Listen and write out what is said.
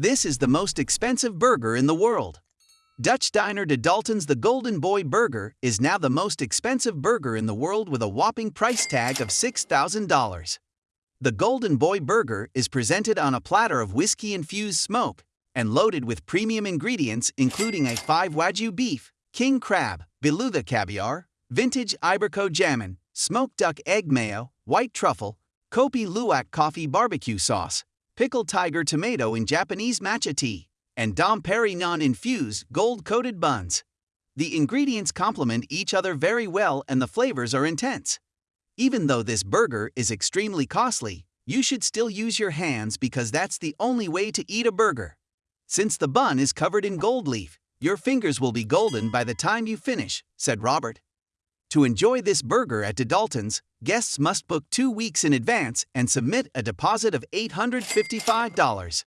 This is the most expensive burger in the world. Dutch diner de Dalton's The Golden Boy Burger is now the most expensive burger in the world with a whopping price tag of $6,000. The Golden Boy Burger is presented on a platter of whiskey-infused smoke and loaded with premium ingredients including A5 Wagyu beef, king crab, beluga caviar, vintage Iberico jamon, smoked duck egg mayo, white truffle, Kopi Luwak coffee barbecue sauce, pickled tiger tomato in Japanese matcha tea, and Dom Perignon infused gold-coated buns. The ingredients complement each other very well and the flavors are intense. Even though this burger is extremely costly, you should still use your hands because that's the only way to eat a burger. Since the bun is covered in gold leaf, your fingers will be golden by the time you finish, said Robert. To enjoy this burger at De Dalton's, guests must book two weeks in advance and submit a deposit of $855.